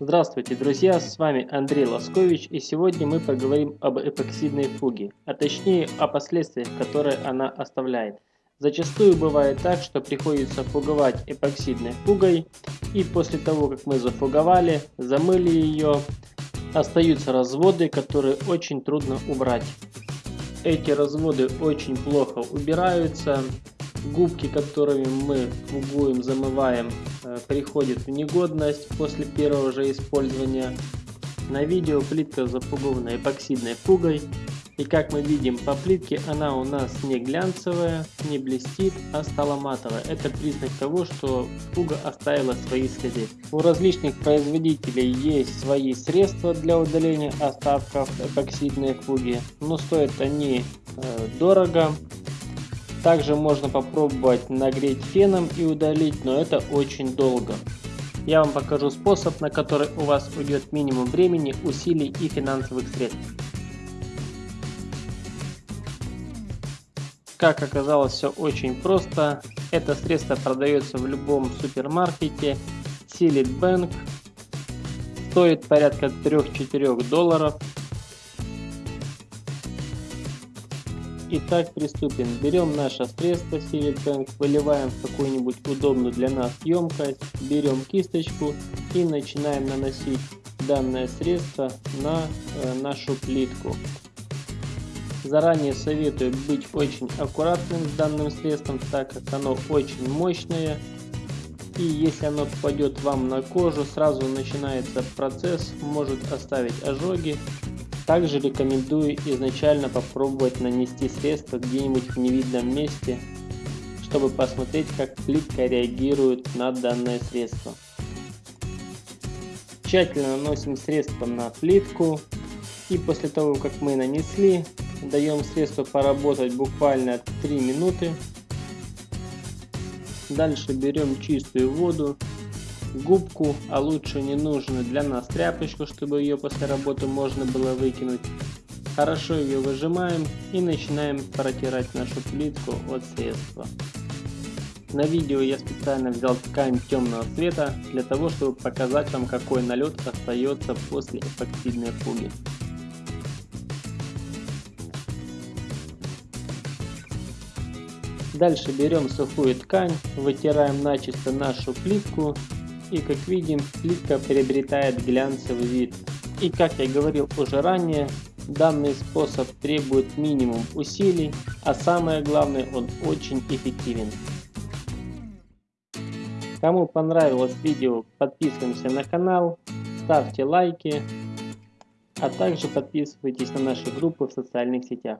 Здравствуйте, друзья, с вами Андрей Лоскович и сегодня мы поговорим об эпоксидной фуге, а точнее о последствиях, которые она оставляет. Зачастую бывает так, что приходится фуговать эпоксидной фугой и после того, как мы зафуговали, замыли ее, остаются разводы, которые очень трудно убрать. Эти разводы очень плохо убираются, Губки, которыми мы фугуем, замываем, э, приходят в негодность после первого же использования. На видео плитка запугована эпоксидной фугой. И как мы видим по плитке, она у нас не глянцевая, не блестит, а стала матовая. Это признак того, что фуга оставила свои следы. У различных производителей есть свои средства для удаления остатков эпоксидной фуги, но стоят они э, дорого. Также можно попробовать нагреть феном и удалить, но это очень долго. Я вам покажу способ, на который у вас уйдет минимум времени, усилий и финансовых средств. Как оказалось, все очень просто. Это средство продается в любом супермаркете. Силит Bank. Стоит порядка 3-4 долларов. Итак, приступим. Берем наше средство Bank, выливаем в какую-нибудь удобную для нас емкость, берем кисточку и начинаем наносить данное средство на э, нашу плитку. Заранее советую быть очень аккуратным с данным средством, так как оно очень мощное. И если оно попадет вам на кожу, сразу начинается процесс, может оставить ожоги также рекомендую изначально попробовать нанести средство где-нибудь в невидном месте, чтобы посмотреть как плитка реагирует на данное средство. Тщательно наносим средство на плитку и после того как мы нанесли, даем средству поработать буквально 3 минуты. Дальше берем чистую воду губку, а лучше не нужную для нас тряпочку, чтобы ее после работы можно было выкинуть. Хорошо ее выжимаем и начинаем протирать нашу плитку от средства. На видео я специально взял ткань темного цвета для того, чтобы показать вам какой налет остается после эпоксидной фуги. Дальше берем сухую ткань, вытираем начисто нашу плитку и как видим плитка приобретает глянцевый вид. И как я говорил уже ранее, данный способ требует минимум усилий, а самое главное он очень эффективен. Кому понравилось видео, подписываемся на канал, ставьте лайки, а также подписывайтесь на наши группы в социальных сетях.